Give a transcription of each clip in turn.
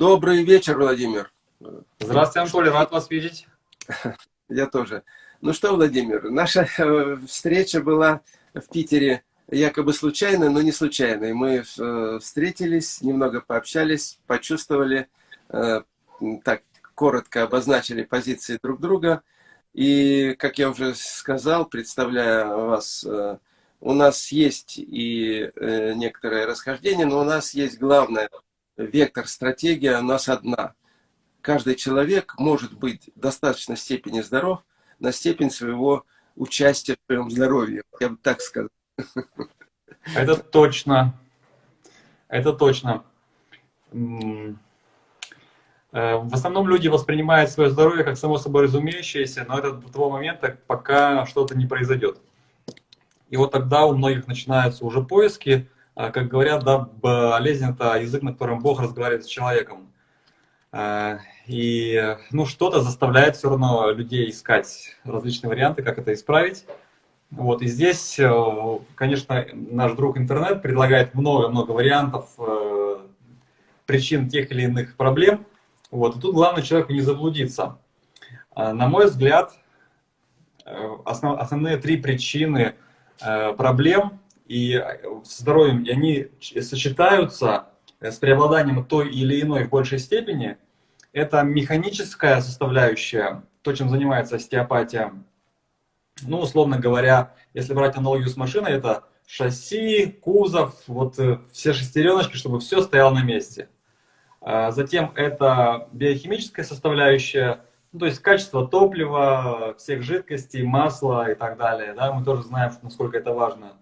Добрый вечер, Владимир. Здравствуйте, Анатолий, рад вас видеть. Я тоже. Ну что, Владимир, наша э, встреча была в Питере якобы случайно, но не случайной. Мы э, встретились, немного пообщались, почувствовали, э, так коротко обозначили позиции друг друга. И, как я уже сказал, представляя вас, у нас есть и некоторое расхождение, но у нас есть главное, вектор, стратегия у нас одна. Каждый человек может быть в достаточной степени здоров на степень своего участия в своем здоровье. Я бы так сказал. Это точно. Это точно. Э, в основном люди воспринимают свое здоровье как само собой разумеющееся, но это до того момента, пока что-то не произойдет. И вот тогда у многих начинаются уже поиски, как говорят, да, болезнь – это язык, на котором Бог разговаривает с человеком. А, и ну, что-то заставляет все равно людей искать различные варианты, как это исправить. Вот, и здесь, э, конечно, наш друг интернет предлагает много-много вариантов э, причин тех или иных проблем. Вот, и тут главное человеку не заблудиться. А, на мой взгляд, э, основ, основные три причины проблем и э, здоровьем, и они сочетаются э, с преобладанием той или иной в большей степени, это механическая составляющая, то, чем занимается остеопатия. Ну, условно говоря, если брать аналогию с машиной, это шасси, кузов, вот э, все шестереночки, чтобы все стояло на месте. А затем это биохимическая составляющая, ну, то есть качество топлива, всех жидкостей, масла и так далее. Да, мы тоже знаем, насколько это важно.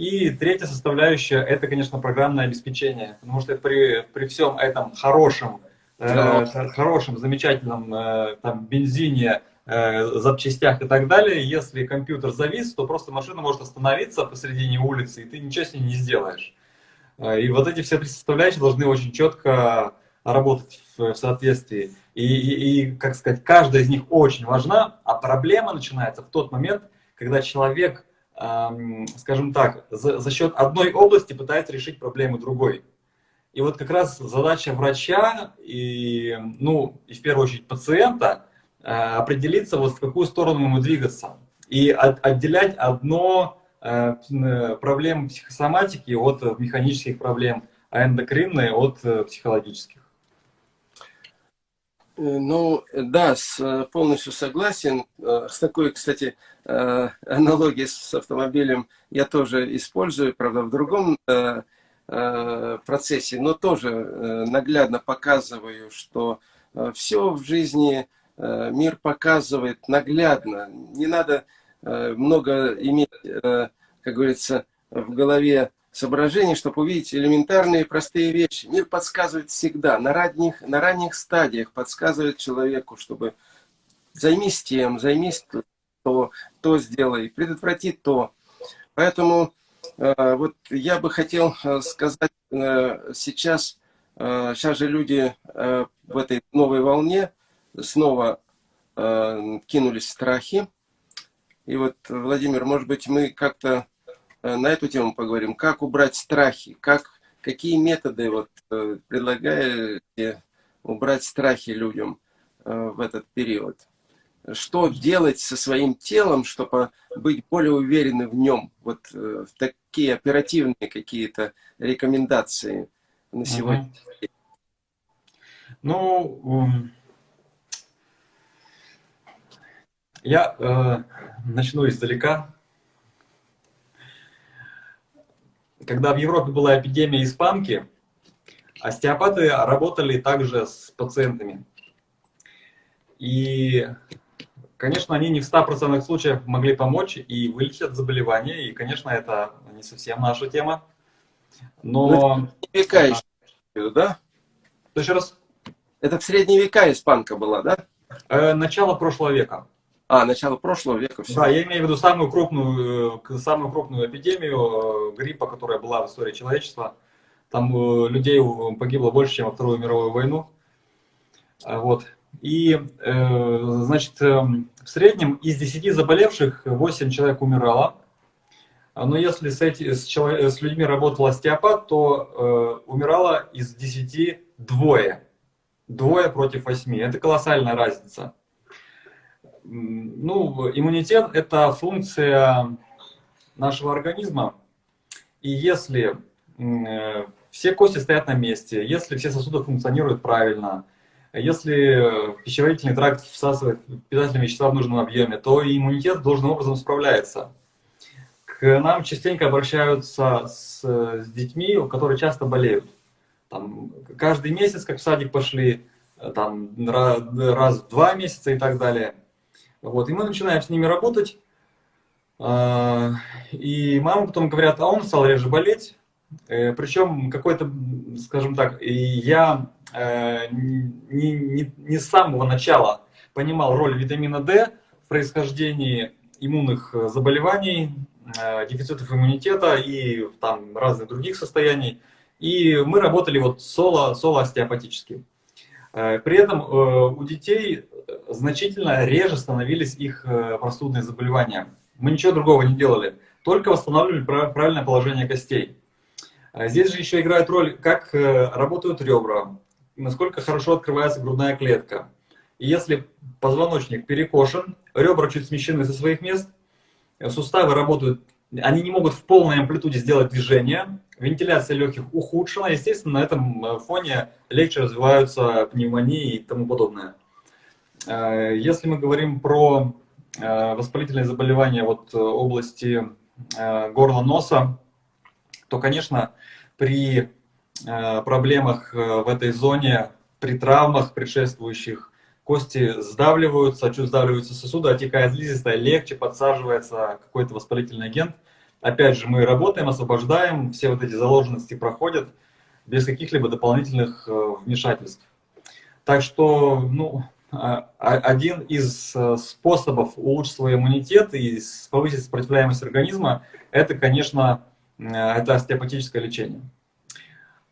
И третья составляющая – это, конечно, программное обеспечение, потому что при, при всем этом хорошем, э, хорошем, замечательном э, там, бензине, э, запчастях и так далее, если компьютер завис, то просто машина может остановиться посредине улицы, и ты ничего с ней не сделаешь. Э, и вот эти все три составляющие должны очень четко работать в, в соответствии. И, и, и, как сказать, каждая из них очень важна, а проблема начинается в тот момент, когда человек скажем так, за, за счет одной области пытается решить проблемы другой. И вот как раз задача врача и, ну, и в первую очередь пациента а, определиться, вот в какую сторону ему двигаться. И от, отделять одно э, проблемы психосоматики от механических проблем, а эндокринные от э, психологических. Э, ну, да, э, полностью согласен. Э, с такой, кстати, аналогией с автомобилем я тоже использую, правда, в другом процессе, но тоже наглядно показываю, что все в жизни мир показывает наглядно. Не надо много иметь, как говорится, в голове соображений, чтобы увидеть элементарные простые вещи. Мир подсказывает всегда, на ранних, на ранних стадиях подсказывает человеку, чтобы займись тем, займись то, то сделай, предотврати то. Поэтому э, вот я бы хотел э, сказать э, сейчас, э, сейчас же люди э, в этой новой волне снова э, кинулись в страхи. И вот, Владимир, может быть, мы как-то на эту тему поговорим. Как убрать страхи? Как, какие методы вот, э, предлагаете убрать страхи людям э, в этот период? Что делать со своим телом, чтобы быть более уверены в нем? Вот такие оперативные какие-то рекомендации на сегодня. Ну, я э, начну издалека. Когда в Европе была эпидемия испанки, остеопаты работали также с пациентами. И, конечно, они не в 100% случаях могли помочь и вылечить заболевание, и, конечно, это не совсем наша тема. Но... Ну, века еще, да? Еще раз? Это в средние века испанка была, да? Э, начало прошлого века. А, начало прошлого века. Все. Да, я имею в виду самую крупную, э, самую крупную эпидемию э, гриппа, которая была в истории человечества. Там э, людей погибло больше, чем во Вторую мировую войну. А, вот. И, значит, в среднем из 10 заболевших 8 человек умирало. А, но если с, эти, с, с людьми работал остеопат, то э, умирало из 10 двое. двое против восьми. Это колоссальная разница. Ну, иммунитет – это функция нашего организма. И если э, все кости стоят на месте, если все сосуды функционируют правильно, если пищеварительный тракт всасывает питательные вещества в нужном объеме, то иммунитет должным образом справляется. К нам частенько обращаются с, с детьми, которые часто болеют. Там, каждый месяц, как в садик пошли, там, раз в два месяца и так далее. Вот, и мы начинаем с ними работать. А, и мамы потом говорят, а он стал реже болеть. Э, Причем какой-то, скажем так, я э, не, не, не с самого начала понимал роль витамина D в происхождении иммунных заболеваний, Э, дефицитов иммунитета и там разных других состояний. И мы работали вот соло, соло остеопатически. Э, при этом э, у детей значительно реже становились их простудные заболевания. Мы ничего другого не делали, только восстанавливали правильное положение костей. Здесь же еще играет роль, как работают ребра, насколько хорошо открывается грудная клетка. И если позвоночник перекошен, ребра чуть смещены со своих мест – суставы работают, они не могут в полной амплитуде сделать движение, вентиляция легких ухудшена, естественно, на этом э, фоне легче развиваются пневмонии и тому подобное. Э, если мы говорим про э, воспалительные заболевания вот области горла носа, то, конечно, при проблемах в этой зоне, при травмах предшествующих кости сдавливаются, чуть сдавливаются сосуды, отекает слизистая, легче подсаживается какой-то воспалительный агент. Опять же, мы работаем, освобождаем, все вот эти заложенности проходят без каких-либо дополнительных э, вмешательств. Так что, ну, а, а, один из э, способов улучшить свой иммунитет и повысить сопротивляемость организма, это, конечно, э, это остеопатическое лечение.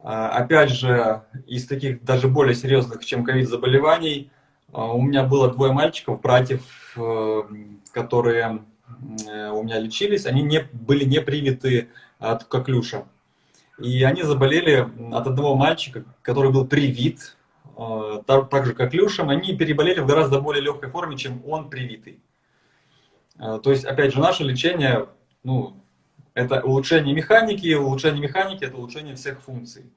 А, опять же, из таких даже более серьезных, чем ковид заболеваний, у меня было двое мальчиков, братьев, которые у меня лечились. Они не, были не привиты от коклюша. И они заболели от одного мальчика, который был привит, э, так, же коклюшем. Они переболели в гораздо более легкой форме, чем он привитый. То есть, опять же, наше лечение, ну, это улучшение механики, улучшение механики – это улучшение всех функций.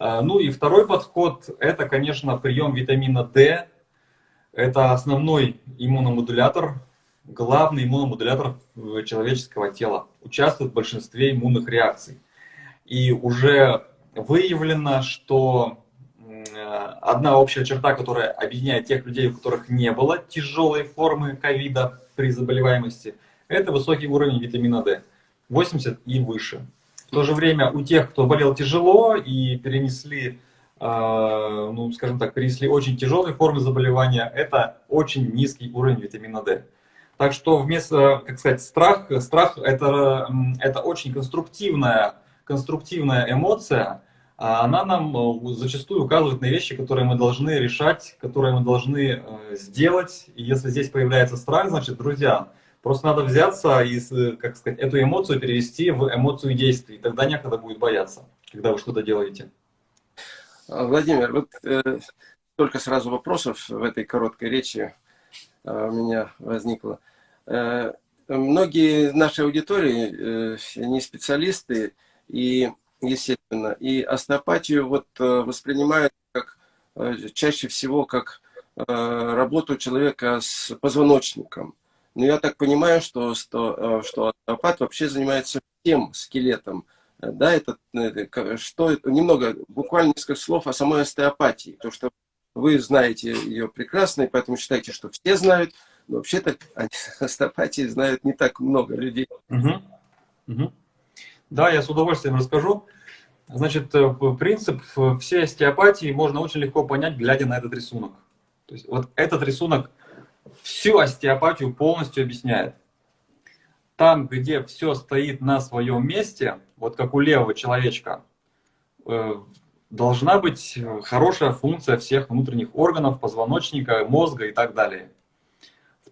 Ну и второй подход – это, конечно, прием витамина D это основной иммуномодулятор, главный иммуномодулятор человеческого тела. Участвует в большинстве иммунных реакций. И уже выявлено, что одна общая черта, которая объединяет тех людей, у которых не было тяжелой формы ковида при заболеваемости, это высокий уровень витамина D, 80 и выше. В то же время у тех, кто болел тяжело и перенесли а, ну, скажем так, перенесли очень тяжелые формы заболевания, это очень низкий уровень витамина D. Так что вместо, как сказать, страх, страх это, это очень конструктивная, конструктивная эмоция, а она нам э, зачастую указывает на вещи, которые мы должны решать, которые мы должны э, сделать. И если здесь появляется страх, значит, друзья, просто надо взяться и, как сказать, эту эмоцию перевести в эмоцию действий. Тогда некогда будет бояться, когда вы что-то делаете. А, Владимир, вот э, только сразу вопросов в этой короткой речи э, у меня возникло. Э, многие нашей аудитории э, не специалисты и, естественно, и остеопатию вот э, воспринимают как э, чаще всего как э, работу человека с позвоночником. Но я так понимаю, что, что, э, что остеопат вообще занимается всем скелетом да, это, что немного, буквально несколько слов о самой остеопатии, то что вы знаете ее прекрасно, и поэтому считаете, что все знают, но вообще-то остеопатии знают не так много людей. Угу. Угу. Да, я с удовольствием расскажу. Значит, э, принцип всей остеопатии можно очень легко понять, глядя на этот рисунок. То есть вот этот рисунок всю остеопатию полностью объясняет там, где все стоит на своем месте, вот как у левого человечка, э, должна быть хорошая функция всех внутренних органов, позвоночника, мозга и так далее.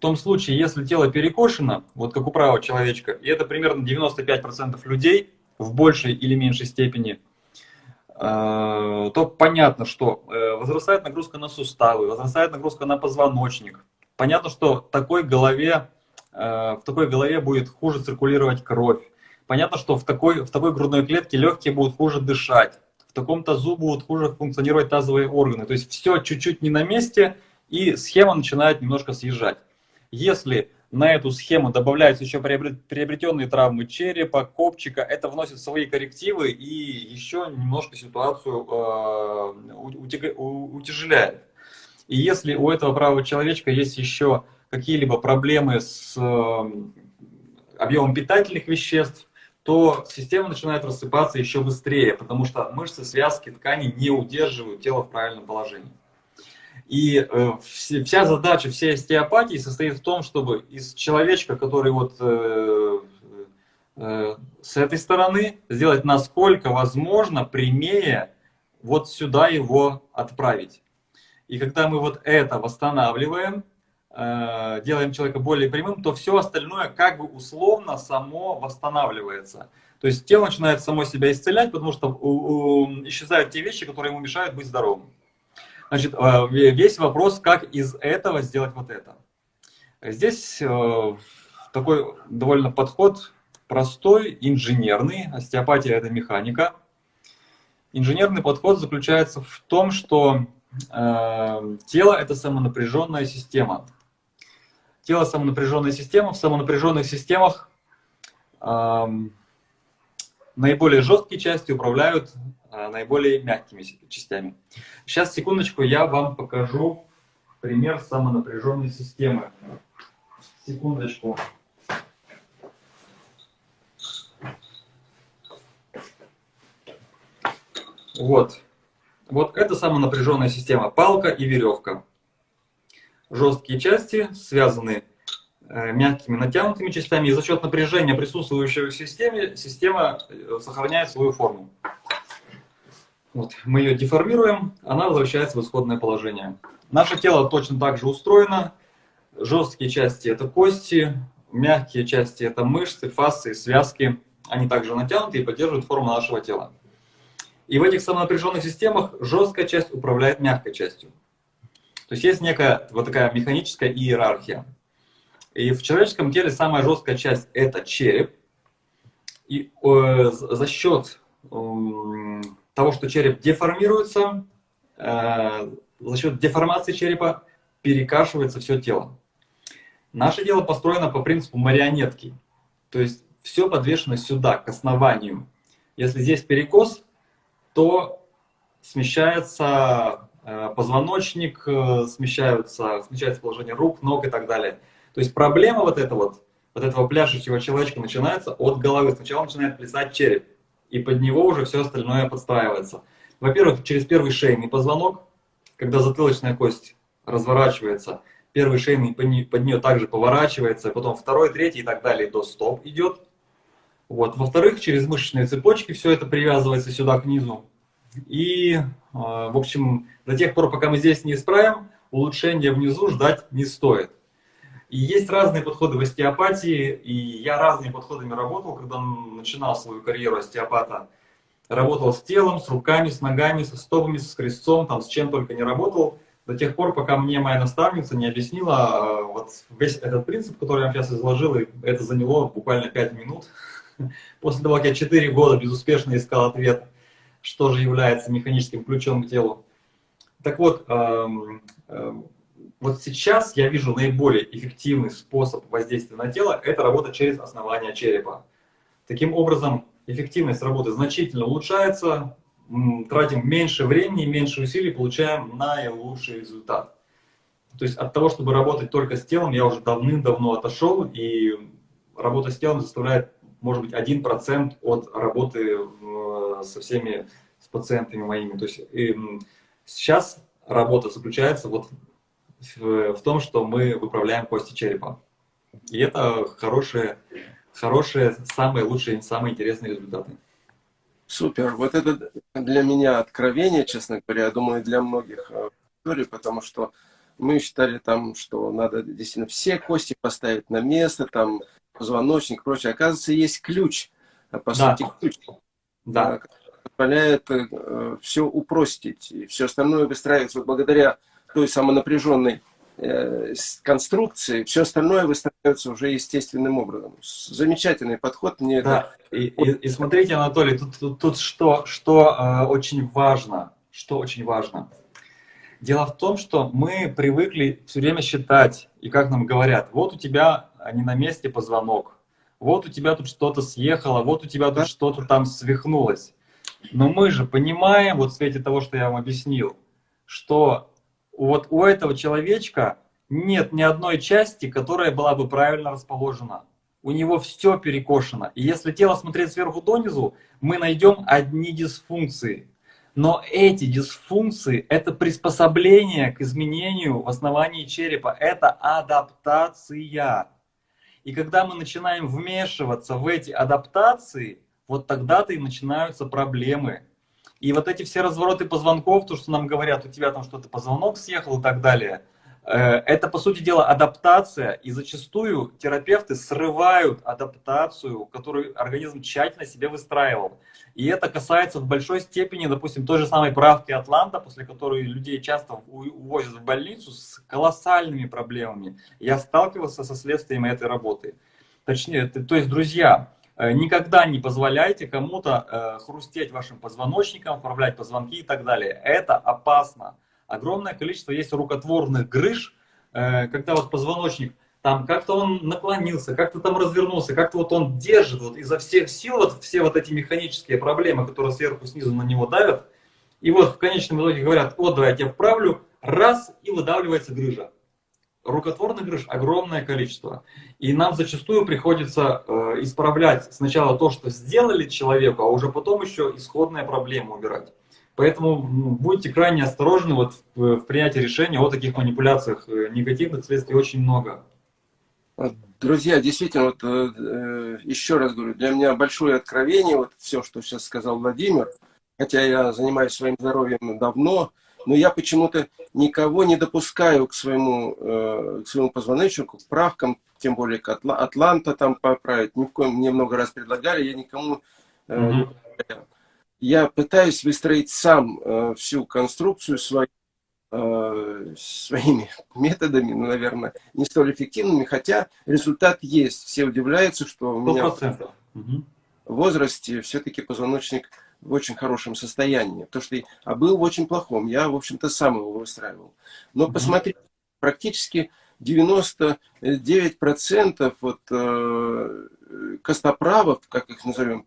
Том случае, если тело перекошено, вот как у правого человечка, и это примерно 95% людей в большей или меньшей степени, то понятно, что возрастает нагрузка на суставы, возрастает нагрузка на позвоночник. Понятно, что такой голове, в такой голове будет хуже циркулировать кровь. Понятно, что в такой, в такой грудной клетке легкие будут хуже дышать в таком тазу будут хуже функционировать тазовые органы. То есть все чуть-чуть не на месте, и схема начинает немножко съезжать. Если на эту схему добавляются еще приобретенные травмы черепа, копчика, это вносит свои коррективы и еще немножко ситуацию э, утяжеляет. И если у этого правого человечка есть еще какие-либо проблемы с э, объемом питательных веществ, то система начинает рассыпаться еще быстрее, потому что мышцы, связки, ткани не удерживают тело в правильном положении. И э, вся задача всей остеопатии состоит в том, чтобы из человечка, который вот э, э, с этой стороны, сделать насколько возможно прямее вот сюда его отправить. И когда мы вот это восстанавливаем, делаем человека более прямым, то все остальное как бы условно само восстанавливается. То есть тело начинает само себя исцелять, потому что исчезают те вещи, которые ему мешают быть здоровым. Значит, э, весь вопрос, как из этого сделать вот это. Здесь э, такой довольно подход простой, инженерный. Остеопатия – это механика. Инженерный подход заключается в том, что тело – это самонапряженная система. Тело – самонапряженная система. В самонапряженных системах эм, наиболее жесткие части управляют э, наиболее мягкими частями. Сейчас, секундочку, я вам покажу пример самонапряженной системы. Секундочку. Вот. Вот это самонапряженная система. Палка и веревка жесткие части связаны мягкими натянутыми частями, и за счет напряжения, присутствующего в системе, система э, сохраняет свою форму. Вот, мы ее деформируем, она возвращается в исходное положение. Наше тело точно так же устроено. Жесткие части – это кости, мягкие части – это мышцы, фасции, связки. Они также натянуты и поддерживают форму нашего тела. И в этих самонапряженных системах жесткая часть управляет мягкой частью. То есть есть некая вот такая механическая иерархия. И в человеческом теле самая жесткая часть – это череп. И э, за счет э, того, что череп деформируется, э, за счет деформации черепа перекашивается все тело. Наше тело построено по принципу марионетки. То есть все подвешено сюда, к основанию. Если здесь перекос, то смещается Э, позвоночник, э, смещаются, смещается положение рук, ног и так далее. То есть проблема вот эта вот, вот этого пляшущего человечка начинается от головы. Сначала начинает плясать череп, и под него уже все остальное подстраивается. Во-первых, через первый шейный позвонок, когда затылочная кость разворачивается, первый шейный под нее также поворачивается, потом второй, третий и так далее до стоп идет. Вот. Во-вторых, через мышечные цепочки все это привязывается сюда к низу. И, а, в общем, до тех пор, пока мы здесь не исправим, улучшения внизу ждать не стоит. И есть разные подходы в остеопатии, и я разными подходами работал, когда начинал свою карьеру остеопата. Работал с телом, с руками, с ногами, со стопами, с крестцом, там, с чем только не работал, до тех пор, пока мне моя наставница не объяснила а, вот весь этот принцип, который я сейчас изложил, и это заняло буквально 5 минут. После того, как я 4 года безуспешно искал ответ что же является механическим ключом к телу. Так вот, эм, эм, вот сейчас я вижу наиболее эффективный способ воздействия на тело – это работа через основание черепа. Таким образом, эффективность работы значительно улучшается, тратим меньше времени, меньше усилий, получаем наилучший результат. То есть от того, чтобы работать только с телом, я уже давным-давно отошел, и работа с телом заставляет, может быть, 1% от работы со всеми с пациентами моими. То есть и сейчас работа заключается вот в, в том, что мы выправляем кости черепа. И это хорошие, хорошие, самые лучшие, самые интересные результаты. Супер. Вот это для меня откровение, честно говоря, я думаю, для многих э, аудиторий, потому что мы считали там, что надо действительно все кости поставить на место, там позвоночник и прочее. Оказывается, есть ключ, а по да. сути ключ да. позволяет э, все упростить. И все остальное выстраивается вот благодаря той самонапряженной э, конструкции, все остальное выстраивается уже естественным образом. Замечательный подход. Мне да, это... и, и, и смотрите, Анатолий, тут, тут, тут что, что э, очень важно, что очень важно. Дело в том, что мы привыкли все время считать, и как нам говорят, вот у тебя не на месте позвонок, вот у тебя тут что-то съехало, вот у тебя тут что-то там свихнулось. Но мы же понимаем, вот в свете того, что я вам объяснил, что вот у этого человечка нет ни одной части, которая была бы правильно расположена. У него все перекошено. И если тело смотреть сверху донизу, мы найдем одни дисфункции. Но эти дисфункции – это приспособление к изменению в основании черепа. Это адаптация. И когда мы начинаем вмешиваться в эти адаптации, вот тогда-то и начинаются проблемы. И вот эти все развороты позвонков, то, что нам говорят, у тебя там что-то позвонок съехал и так далее, э, это, по сути дела, адаптация. И зачастую терапевты срывают адаптацию, которую организм тщательно себе выстраивал. И это касается в большой степени, допустим, той же самой правки Атланта, после которой людей часто увозят в больницу с колоссальными проблемами. Я сталкивался со следствием этой работы. Точнее, то есть, друзья, никогда не позволяйте кому-то э, хрустеть вашим позвоночником, управлять позвонки и так далее. Это опасно. Огромное количество есть рукотворных грыж, э, когда вот позвоночник там как-то он наклонился, как-то там развернулся, как-то вот он держит вот изо всех сил вот все вот эти механические проблемы, которые сверху снизу на него давят. И вот в конечном итоге говорят, вот давай я тебя вправлю, раз, и выдавливается грыжа. Рукотворных грыж огромное количество. И нам зачастую приходится э, исправлять сначала то, что сделали человеку, а уже потом еще исходные проблемы убирать. Поэтому ну, будьте крайне осторожны вот в, в принятии решения о таких манипуляциях. Э, негативных следствий очень много. Друзья, действительно, вот, э, еще раз говорю, для меня большое откровение, вот все, что сейчас сказал Владимир, хотя я занимаюсь своим здоровьем давно, но я почему-то никого не допускаю к своему, э, к своему позвоночнику, к правкам, тем более к Атла Атланта там поправить. Ни в коем, мне много раз предлагали, я никому э, mm -hmm. не Я пытаюсь выстроить сам э, всю конструкцию свою, Э, своими методами, ну, наверное, не столь эффективными, хотя результат есть. Все удивляются, что у меня 100%. в возрасте все-таки позвоночник в очень хорошем состоянии. То, что а был в очень плохом. Я, в общем-то, сам его выстраивал. Но посмотрите, практически 99% вот, э, костоправов, как их назовем,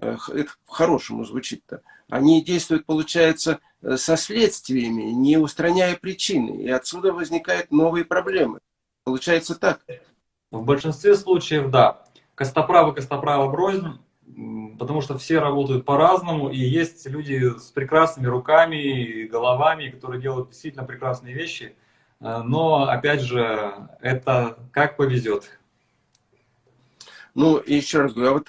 э, это по-хорошему звучит-то, они действуют, получается, э, со следствиями, не устраняя причины. И отсюда возникают новые проблемы. Получается так. В большинстве случаев, да. Костоправы, костоправы брознь, потому что все работают по-разному, и есть люди с прекрасными руками и головами, которые делают действительно прекрасные вещи. Э, но, опять же, это как повезет. Ну, и еще раз говорю, а вот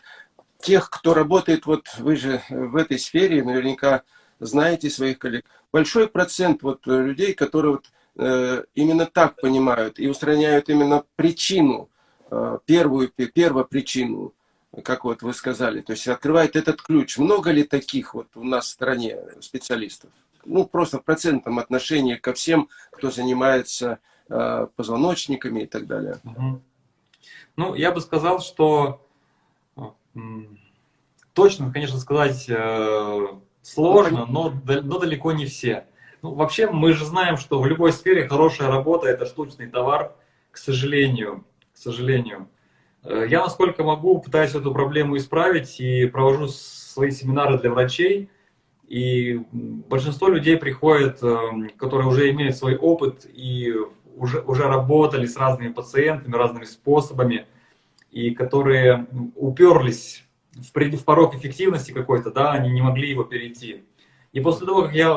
тех, кто работает, вот вы же в этой сфере, наверняка знаете своих коллег, большой процент вот людей, которые вот, э, именно так понимают и устраняют именно причину, э, первую, первопричину, как вот вы сказали, то есть открывает этот ключ. Много ли таких вот у нас в стране специалистов? Ну, просто в процентном отношении ко всем, кто занимается э, позвоночниками и так далее. Ну, я бы сказал, что Точно, конечно, сказать э, сложно, но, но далеко не все. Ну, вообще, мы же знаем, что в любой сфере хорошая работа – это штучный товар, к сожалению. К сожалению. Э, я, насколько могу, пытаюсь эту проблему исправить и провожу свои семинары для врачей. И большинство людей приходят, э, которые уже имеют свой опыт и уже, уже работали с разными пациентами, разными способами – и которые уперлись в, в порог эффективности какой-то, да, они не могли его перейти. И после того, как я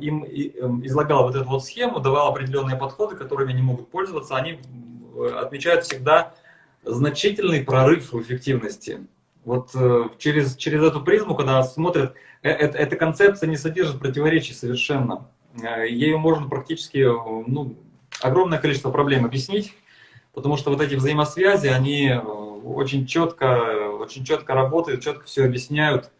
им эм, излагал вот эту вот схему, давал определенные подходы, которыми они могут пользоваться, они отмечают всегда значительный прорыв в эффективности. Вот э, через, через эту призму, когда смотрят, э, э, эта концепция не содержит противоречий совершенно. Ею можно практически ну, огромное количество проблем объяснить, потому что вот эти взаимосвязи, они э, очень четко, очень четко работают, четко все объясняют.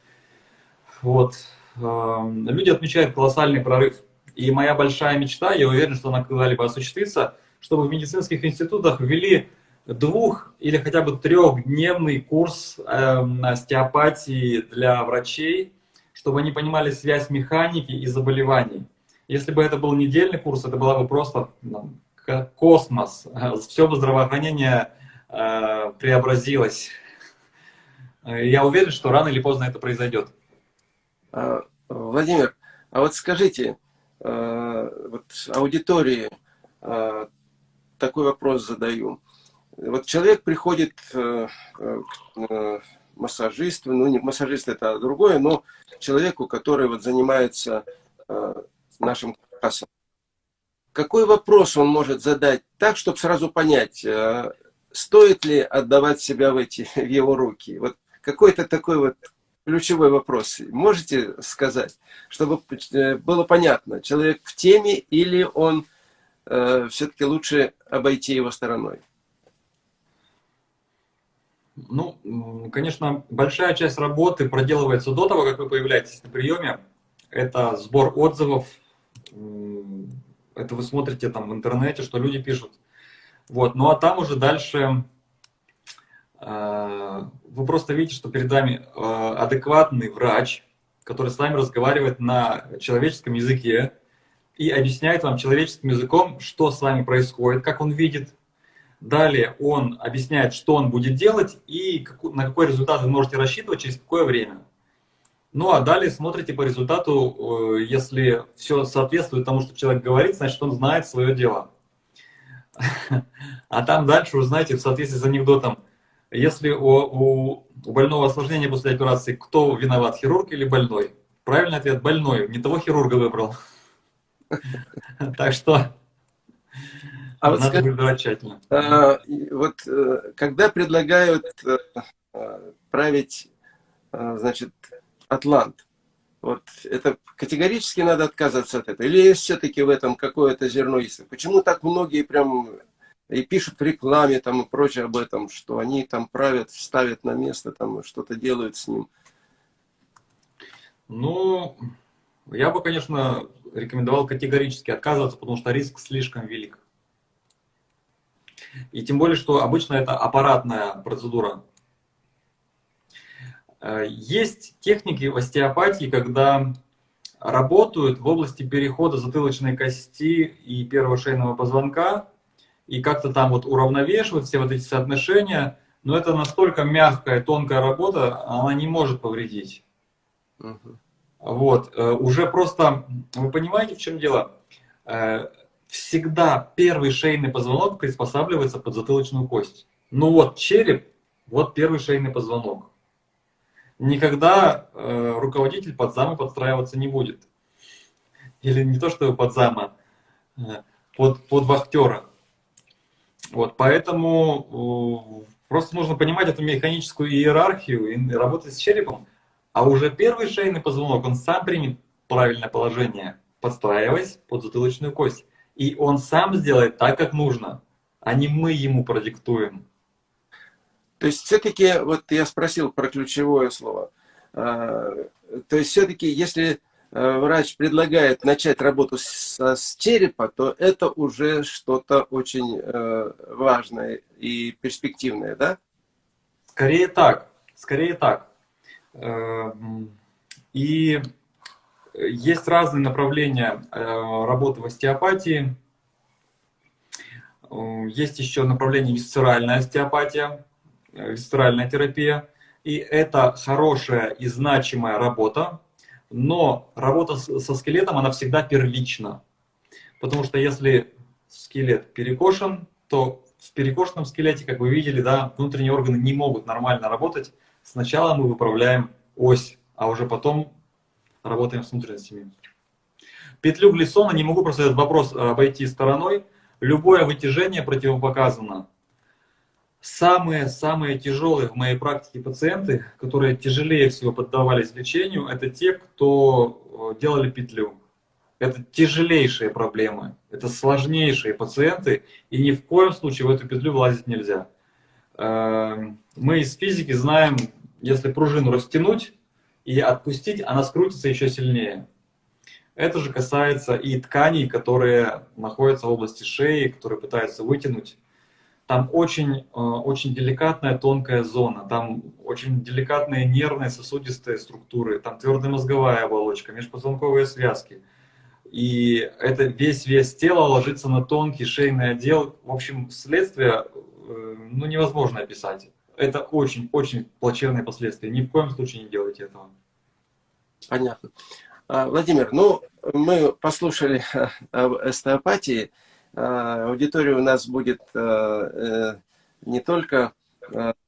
Вот. Люди отмечают колоссальный прорыв. И моя большая мечта, я уверен, что она когда-либо осуществится, чтобы в медицинских институтах ввели двух- или хотя бы трехдневный курс э, остеопатии для врачей, чтобы они понимали связь механики и заболеваний. Если бы это был недельный курс, это была бы просто ну, космос. Все бы здравоохранение э, преобразилось. Я уверен, что рано или поздно это произойдет. А, Владимир, а вот скажите, э, вот аудитории э, такой вопрос задаю. Вот человек приходит э, к массажисту, ну не массажист это другое, но человеку, который вот занимается нашим каркасом. Какой вопрос он может задать так, чтобы сразу понять, стоит ли отдавать себя в, эти, в его руки? Вот какой-то такой вот ключевой вопрос. Можете сказать, чтобы э, было понятно, человек в теме или он э, все-таки лучше обойти его стороной? Ну, конечно, большая часть работы проделывается до того, как вы появляетесь на приеме. Это сбор отзывов, это вы смотрите там в интернете, что люди пишут. Вот. Ну а там уже дальше э, вы просто видите, что перед вами э, адекватный врач, который с вами разговаривает на человеческом языке и объясняет вам человеческим языком, что с вами происходит, как он видит. Далее он объясняет, что он будет делать и на какой результат вы можете рассчитывать через какое время. Ну а далее смотрите по результату, э, если все соответствует тому, что человек говорит, значит он знает свое дело. А там дальше вы знаете, в соответствии с анекдотом, если у, у, у больного осложнения после операции, кто виноват, хирург или больной? Правильный ответ – больной. Не того хирурга выбрал. Так что а вот надо выбирать тщательно. А, вот э, когда предлагают э, править, значит, Атлант, вот это категорически надо отказываться от этого? Или все-таки в этом какое-то зерно есть? Почему так многие прям и пишут в рекламе там и прочее об этом, что они там правят, ставят на место, там что-то делают с ним. Ну, я бы, конечно, рекомендовал категорически отказываться, потому что риск слишком велик. И тем более, что обычно это аппаратная процедура. Э, есть техники в остеопатии, когда работают в области перехода затылочной кости и первого шейного позвонка, и как-то там вот уравновешивать все вот эти соотношения, но это настолько мягкая, тонкая работа, она не может повредить. Угу. Вот, э, уже просто, вы понимаете, в чем дело? Э, всегда первый шейный позвонок приспосабливается под затылочную кость. Ну вот череп, вот первый шейный позвонок. Никогда э, руководитель под зама подстраиваться не будет. Или не то, что под зама, под, под вахтера. Вот, поэтому просто нужно понимать эту механическую иерархию и работать с черепом. А уже первый шейный позвонок, он сам примет правильное положение, подстраиваясь под затылочную кость. И он сам сделает так, как нужно, а не мы ему продиктуем. То есть все-таки, вот я спросил про ключевое слово, а, то есть все-таки, если Э, врач предлагает начать работу с, с черепа, то это уже что-то очень э, важное и перспективное, да? Скорее так, скорее так. Э, и есть разные направления э, работы в остеопатии. Есть еще направление висцеральная остеопатия, висцеральная терапия. И это хорошая и значимая работа, но работа со скелетом, она всегда первична. Потому что если скелет перекошен, то в перекошенном скелете, как вы видели, да, внутренние органы не могут нормально работать. Сначала мы выправляем ось, а уже потом работаем с внутренностями. Петлю Глиссона не могу просто этот вопрос обойти стороной. Любое вытяжение противопоказано. Самые-самые тяжелые в моей практике пациенты, которые тяжелее всего поддавались лечению, это те, кто э, делали петлю. Это тяжелейшие проблемы, это сложнейшие пациенты, и ни в коем случае в эту петлю влазить нельзя. Эм, мы из физики знаем, если пружину растянуть и отпустить, она скрутится еще сильнее. Это же касается и тканей, которые находятся в области шеи, которые пытаются вытянуть. Там очень, э, очень деликатная тонкая зона, там очень деликатные нервные сосудистые структуры, там твердая мозговая оболочка, межпозвонковые связки. И это весь вес тела ложится на тонкий шейный отдел. В общем, следствие э, ну, невозможно описать. Это очень-очень плачевные последствия. Ни в коем случае не делайте этого. Понятно. А, Владимир, ну, мы послушали об остеопатии. А, аудитория у нас будет а, э, не только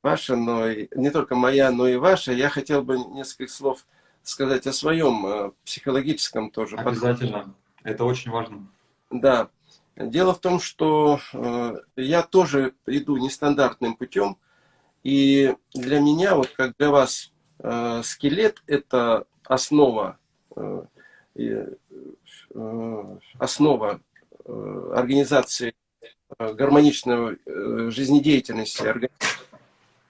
ваша, но и, не только моя, но и ваша. Я хотел бы несколько слов сказать о своем психологическом тоже. Обязательно. Это очень важно. Да. Дело в том, что я тоже иду нестандартным путем. И для меня, вот как для вас, скелет – это основа, э, э, основа э, организации гармоничной жизнедеятельности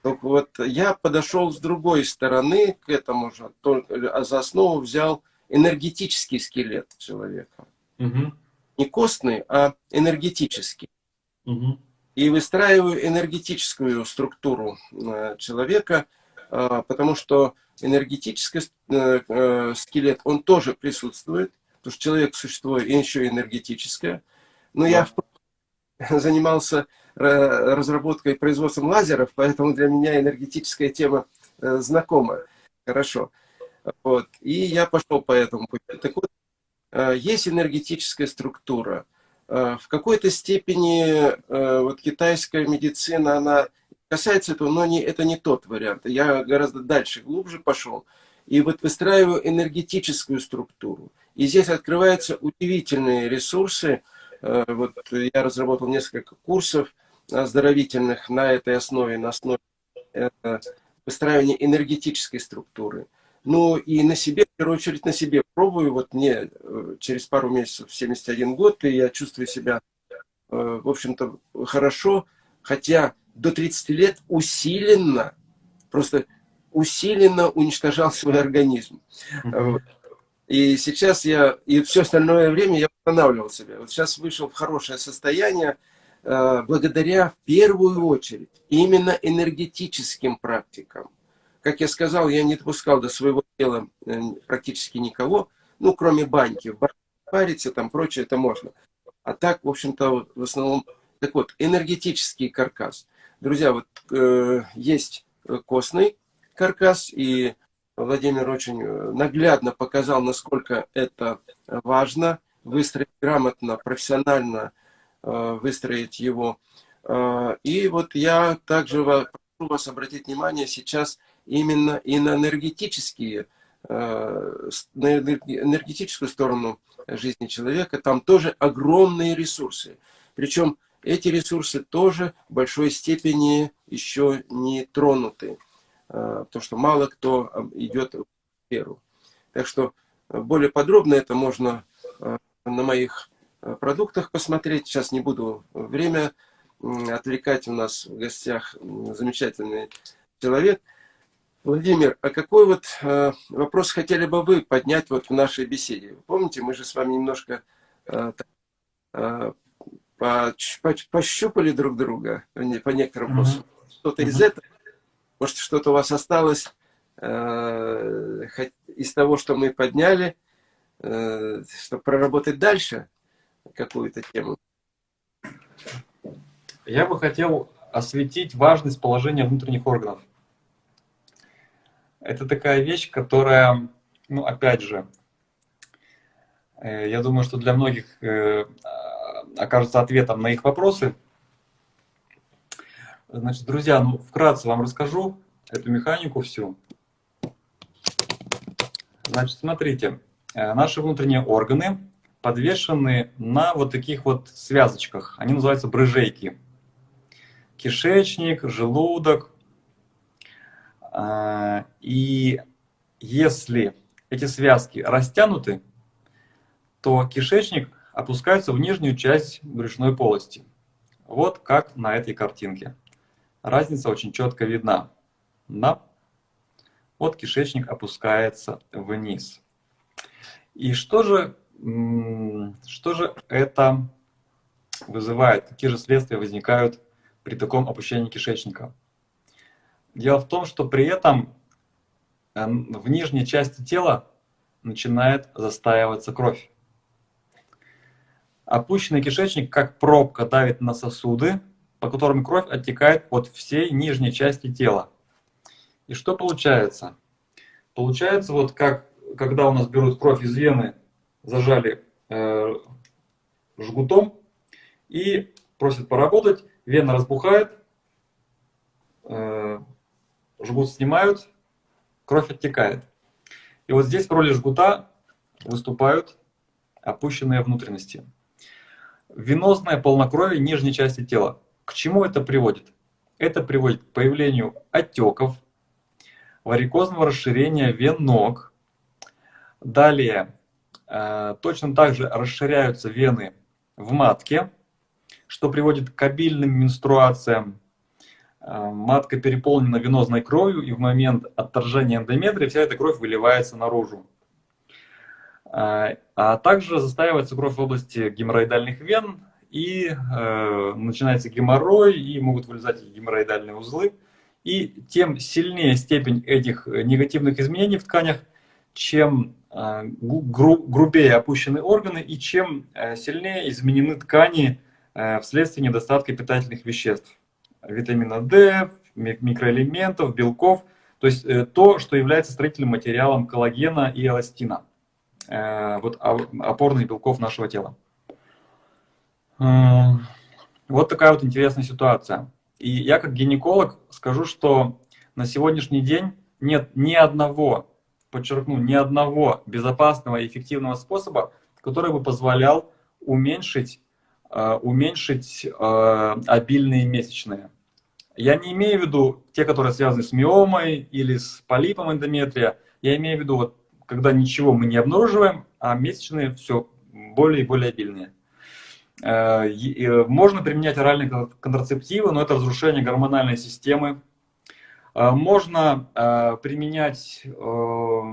Так вот, я подошел с другой стороны к этому же, а за основу взял энергетический скелет человека. Угу. Не костный, а энергетический. Угу. И выстраиваю энергетическую структуру человека, потому что энергетический э, э, скелет, он тоже присутствует, потому что человек существует и еще энергетическое. Но да. я занимался э, разработкой и производством лазеров, поэтому для меня энергетическая тема знакома хорошо. Вот. И я пошел по этому пути. Так вот, есть энергетическая структура. В какой-то степени вот китайская медицина, она касается этого, но не, это не тот вариант. Я гораздо дальше, глубже пошел. И вот выстраиваю энергетическую структуру. И здесь открываются удивительные ресурсы. Э, вот я разработал несколько курсов оздоровительных на этой основе, на основе э, выстраивания энергетической структуры. Ну и на себе, в первую очередь на себе пробую. Вот мне э, через пару месяцев 71 год, и я чувствую себя, в общем-то, хорошо. Хотя до 30 лет усиленно, просто усиленно уничтожал свой организм. И сейчас я, и все остальное время я восстанавливал себя. Вот сейчас вышел в хорошее состояние, э, благодаря в первую очередь именно энергетическим практикам. Как я сказал, я не допускал до своего тела э, практически никого, ну, кроме баньки. В париться, там, прочее, это можно. А так, в общем-то, в основном... Так вот, энергетический каркас. Друзья, вот э, есть костный каркас, и Владимир очень э, наглядно показал, насколько это важно, выстроить грамотно, профессионально э, выстроить его. Э, и вот я также прошу вас обратить внимание сейчас именно и на энергетические, э, на энергетическую сторону жизни человека. Там тоже огромные ресурсы. Причем эти ресурсы тоже в большой степени еще не тронуты, а, потому что мало кто идет в сферу. Так что а, более подробно это можно на моих продуктах посмотреть. Сейчас не буду время отвлекать. У нас в гостях замечательный человек. Владимир, а какой вот вопрос хотели бы вы поднять вот в нашей беседе? Помните, мы же с вами немножко пощупали друг друга по некоторым вопросам. Mm -hmm. Что-то из этого, может, что-то у вас осталось э, из того, что мы подняли, э, чтобы проработать дальше какую-то тему? Я бы хотел осветить важность положения внутренних органов. Это такая вещь, которая, ну, опять же, э, я думаю, что для многих э, окажется ответом на их вопросы. Значит, друзья, ну, вкратце вам расскажу эту механику всю. Значит, смотрите, э, наши внутренние органы подвешены на вот таких вот связочках. Они называются брыжейки. Кишечник, желудок. А, и если эти связки растянуты, то кишечник опускаются в нижнюю часть брюшной полости. Вот как на этой картинке. Разница очень четко видна. Да? вот кишечник опускается вниз. И что же, что же это вызывает? Какие же следствия возникают при таком опущении кишечника? Дело в том, что при этом э, в нижней части тела начинает застаиваться кровь. Опущенный кишечник, как пробка, давит на сосуды, по которым кровь оттекает от всей нижней части тела. И что получается? Получается, вот как когда у нас берут кровь из вены, зажали э, жгутом и просят поработать, вена разбухает, э, жгут снимают, кровь оттекает. И вот здесь в роли жгута выступают опущенные внутренности. Венозное полнокровие нижней части тела. К чему это приводит? Это приводит к появлению отеков, варикозного расширения вен ног. Далее, э, точно так же расширяются вены в матке, что приводит к обильным менструациям. Э, матка переполнена венозной кровью, и в момент отторжения эндометрия вся эта кровь выливается наружу. Э, а также застаивается кровь в области геморроидальных вен, и э, начинается геморрой, и могут вылезать геморроидальные узлы. И тем сильнее степень этих негативных изменений в тканях, чем э, гру грубее опущены органы, и чем э, сильнее изменены ткани э, вследствие недостатка питательных веществ. Витамина D, микроэлементов, белков. То есть э, то, что является строительным материалом коллагена и эластина. Э, вот опорных белков нашего тела. Вот такая вот интересная ситуация. И я как гинеколог скажу, что на сегодняшний день нет ни одного, подчеркну, ни одного безопасного и эффективного способа, который бы позволял уменьшить, уменьшить э, обильные месячные. Я не имею в виду те, которые связаны с миомой или с полипом эндометрия. Я имею в виду, вот, когда ничего мы не обнаруживаем, а месячные все более и более обильные. Э, э, можно применять оральные контрацептивы, но это разрушение гормональной системы. Э, можно применять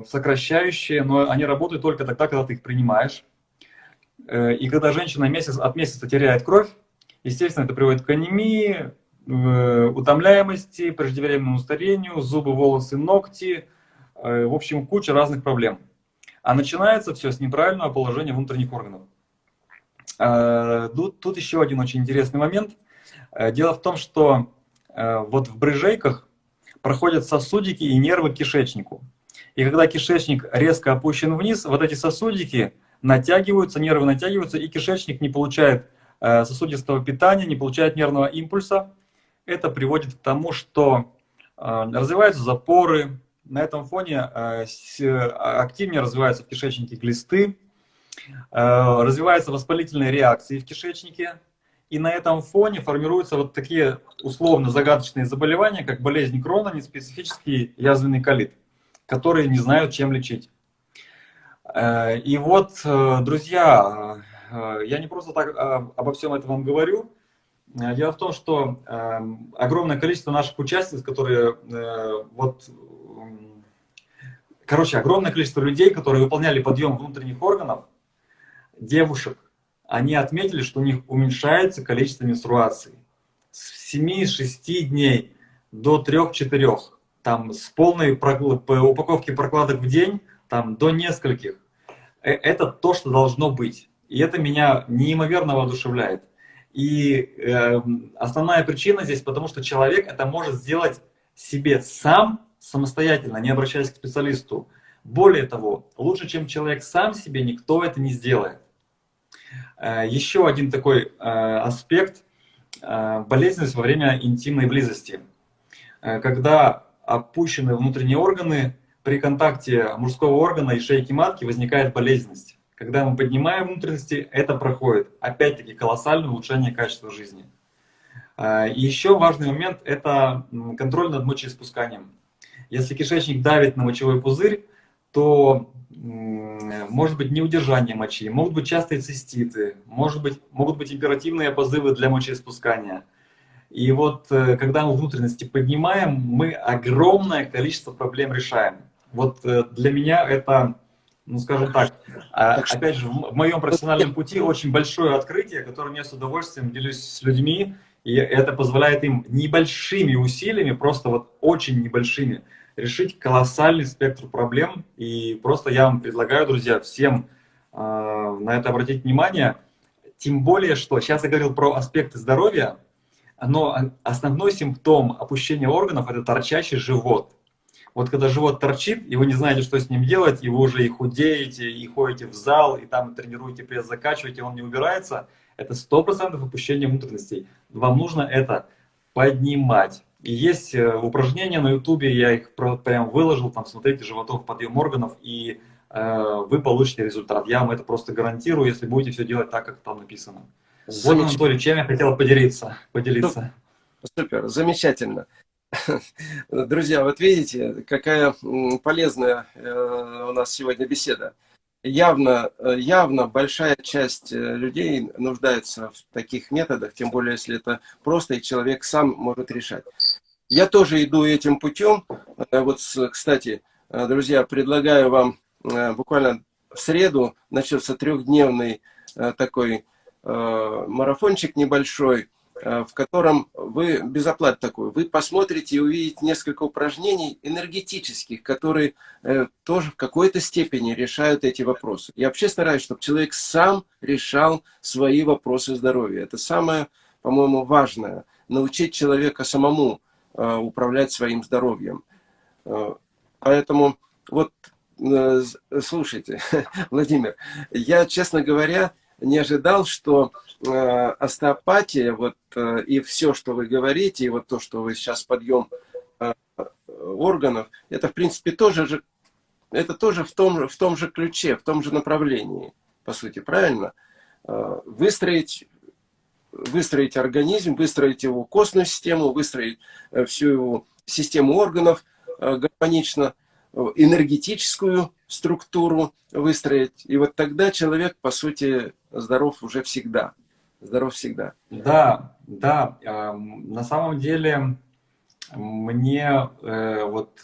сокращающие, но они работают только тогда, когда ты их принимаешь. И когда женщина месяц, от месяца теряет кровь, естественно, это приводит к анемии, утомляемости, преждевременному старению, зубы, волосы, ногти, в общем, куча разных проблем. А начинается все с неправильного положения внутренних органов. Э, тут, тут еще один очень интересный момент. Э, дело в том, что э, вот в брыжейках проходят сосудики и нервы к кишечнику. И когда кишечник резко опущен вниз, вот эти сосудики натягиваются, нервы натягиваются, и кишечник не получает сосудистого питания, не получает нервного импульса. Это приводит к тому, что развиваются запоры, на этом фоне активнее развиваются в кишечнике глисты, Э, развиваются воспалительные реакции в кишечнике, и на этом фоне формируются вот такие условно загадочные заболевания, как болезнь Крона, неспецифический язвенный колит, которые не знают, чем лечить. Э, и вот, э, друзья, я не просто так обо всем этом вам говорю. Дело в том, что огромное количество наших участниц, которые вот короче, огромное количество людей, которые выполняли подъем внутренних органов, девушек, они отметили, что у них уменьшается количество менструаций с 7-6 дней до 3-4, там с полной упаковки прокладок в день, там до нескольких. Э, это то, что должно быть. И это меня неимоверно воодушевляет. И э, основная причина здесь, потому что человек это может сделать себе сам, самостоятельно, не обращаясь к специалисту. Более того, лучше, чем человек сам себе, никто это не сделает. Э, еще один такой э, аспект э, – болезненность во время интимной близости. Когда опущены внутренние органы, при контакте мужского органа и шейки матки возникает болезненность. Когда мы поднимаем внутренности, это проходит. Опять-таки колоссальное улучшение качества жизни. И еще важный момент – это контроль над мочеиспусканием. Если кишечник давит на мочевой пузырь, то может быть неудержание мочи, могут быть частые циститы, может быть, могут быть императивные позывы для мочеиспускания. И вот э, когда мы внутренности поднимаем, мы огромное количество проблем решаем. Вот э, для меня это, ну скажем так, а, опять же, в моем профессиональном пути очень большое открытие, которое я с удовольствием делюсь с людьми, и это позволяет им небольшими усилиями, просто вот очень небольшими, решить колоссальный спектр проблем. И просто я вам предлагаю, друзья, всем э, на это обратить внимание. Тем более, что сейчас я говорил про аспекты здоровья, но основной симптом опущения органов – это торчащий живот. Вот когда живот торчит, и вы не знаете, что с ним делать, и вы уже и худеете, и ходите в зал, и там тренируете пресс, закачиваете, он не убирается, это 100% опущение внутренностей. Вам нужно это поднимать. И есть э, упражнения на ютубе, я их прям выложил, там смотрите, животов, подъем органов, и э, вы получите результат. Я вам это просто гарантирую, если будете все делать так, как там написано. Вот, Анатолий, чем я хотел поделиться. поделиться. Супер, замечательно. Друзья, вот видите, какая полезная э, у нас сегодня беседа. Явно, э, явно большая часть э, людей нуждается в таких методах, тем более, если это просто, и человек сам может решать. Я тоже иду этим путем. Вот, кстати, друзья, предлагаю вам буквально в среду начнется трехдневный такой марафончик небольшой, в котором вы, без оплаты такой, вы посмотрите и увидите несколько упражнений энергетических, которые э, тоже в какой-то степени решают эти вопросы. Я вообще стараюсь, чтобы человек сам решал свои вопросы здоровья. Это самое, по-моему, важное. Научить человека самому э, управлять своим здоровьем. Поэтому вот, слушайте, Владимир, я, честно говоря, не ожидал, что э, остеопатия, вот, э, и все, что вы говорите, и вот то, что вы сейчас подъем э, органов, это, в принципе, тоже же, это тоже в том, в том же ключе, в том же направлении, по сути, правильно? Э, выстроить, выстроить организм, выстроить его костную систему, выстроить э, всю его систему органов э, гармонично, энергетическую структуру выстроить. И вот тогда человек, по сути, здоров уже всегда. Здоров всегда. Да, да. На самом деле мне э, вот,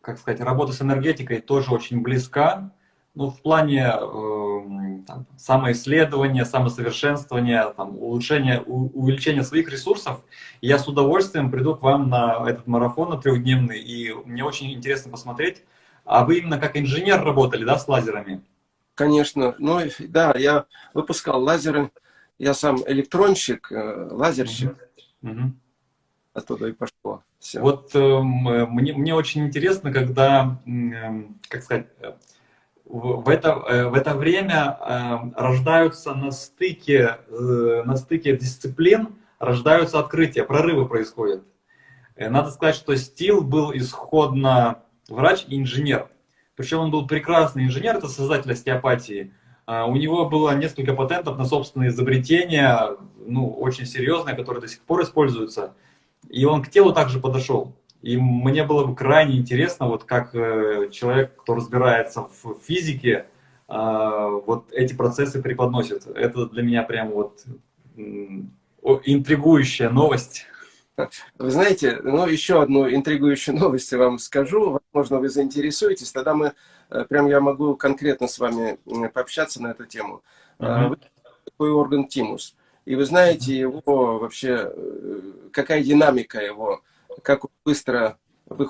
как сказать, работа с энергетикой тоже очень близка. Ну, в плане э, там, самоисследования, самосовершенствования, там, улучшения, у, увеличения своих ресурсов, я с удовольствием приду к вам на этот марафон на трехдневный, и мне очень интересно посмотреть, а вы именно как инженер работали, да, с лазерами? Конечно. Ну, да, я выпускал лазеры. Я сам электронщик, э, лазерщик. Угу. Оттуда и пошло. Все. Вот э, мне, мне очень интересно, когда, э, как сказать, в это, э, в это время э, рождаются на стыке, э, на стыке дисциплин, рождаются открытия, прорывы происходят. Надо сказать, что Стил был исходно врач и инженер. Причем он был прекрасный инженер, это создатель остеопатии. А, у него было несколько патентов на собственные изобретения, ну, очень серьезные, которые до сих пор используются. И он к телу также подошел. И мне было бы крайне интересно, вот как э, человек, кто разбирается в физике, а, вот эти процессы преподносит. Это для меня прям вот интригующая новость. Вы знаете, ну, еще одну интригующую новость я вам скажу. Возможно, вы заинтересуетесь. Тогда мы, э, прям я могу конкретно с вами пообщаться на эту тему. Uh -huh. Вы такой орган тимус. И вы знаете его вообще, э, какая динамика его, как быстро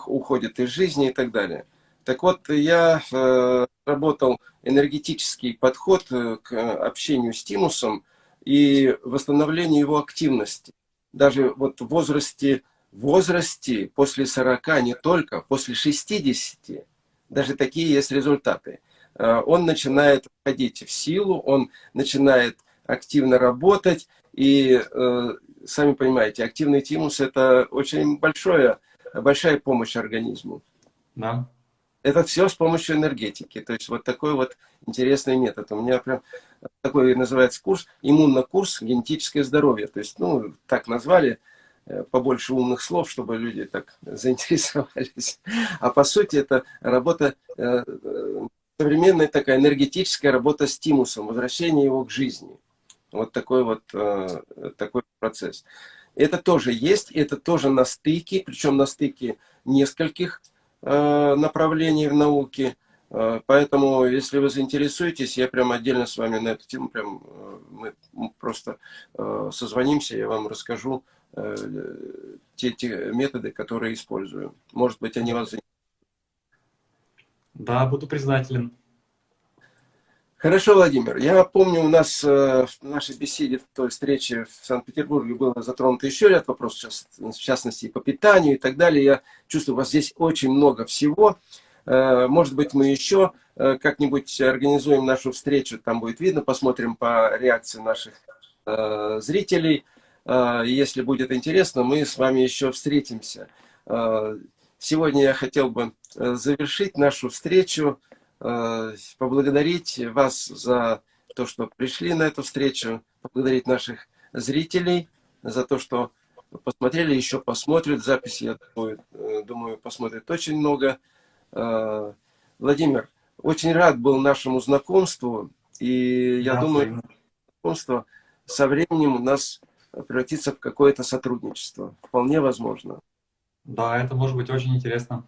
уходит из жизни и так далее. Так вот, я э, работал энергетический подход к общению с тимусом и восстановлению его активности даже вот в возрасте, возрасте после 40, не только, после 60, даже такие есть результаты. Э, он начинает входить в силу, он начинает активно работать, и э, сами понимаете, активный тимус – это очень большое, большая помощь организму. Да. Это все с помощью энергетики. То есть вот такой вот интересный метод. У меня прям такой называется курс, иммунно-курс генетическое здоровье. То есть, ну, так назвали, э, побольше умных слов, чтобы люди так заинтересовались. А по сути это работа, э, современная такая энергетическая работа с тимусом, возвращение его к жизни. Вот такой вот э, такой процесс. Это тоже есть, это тоже на стыке, причем на стыке нескольких направлений в науке. Э, поэтому, если вы заинтересуетесь, я прям отдельно с вами на эту тему, прям мы просто созвонимся, я вам расскажу те, те методы, которые использую. Может быть, они вас заинтересуют. Да, буду признателен. Хорошо, Владимир. Я помню, у нас э, в нашей беседе, в той встрече в Санкт-Петербурге было затронуто еще ряд вопросов, в частности, по питанию и так далее. Я чувствую, у вас здесь очень много всего. Э, может быть, мы еще э, как-нибудь организуем нашу встречу, там будет видно, посмотрим по реакции наших зрителей. Если будет интересно, мы с вами еще встретимся. Сегодня я хотел бы завершить нашу встречу поблагодарить вас за то, что пришли на эту встречу, поблагодарить наших зрителей за то, что посмотрели, еще посмотрят записи, я думаю, э, думаю посмотрят очень много. Э, Владимир, очень рад был нашему знакомству, и я да, думаю, знакомство со временем у нас превратится в какое-то сотрудничество. Вполне возможно. Да, это может быть очень интересно.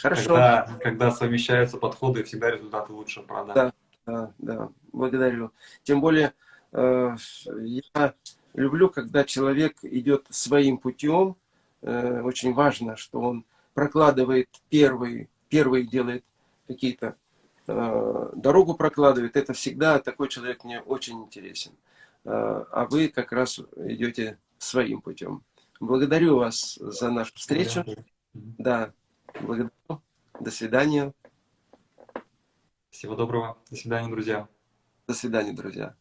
Хорошо. Когда, когда совмещаются подходы, всегда результаты лучше, правда? Да, да, да. Благодарю. Тем более, э, я люблю, когда человек идет своим путем. Э, очень важно, что он прокладывает первый, первый делает какие-то э, дорогу прокладывает. Это всегда такой человек мне очень интересен. Э, а вы как раз идете своим путем. Благодарю вас за нашу встречу. Да. Благодарю. До свидания. Всего доброго. До свидания, друзья. До свидания, друзья.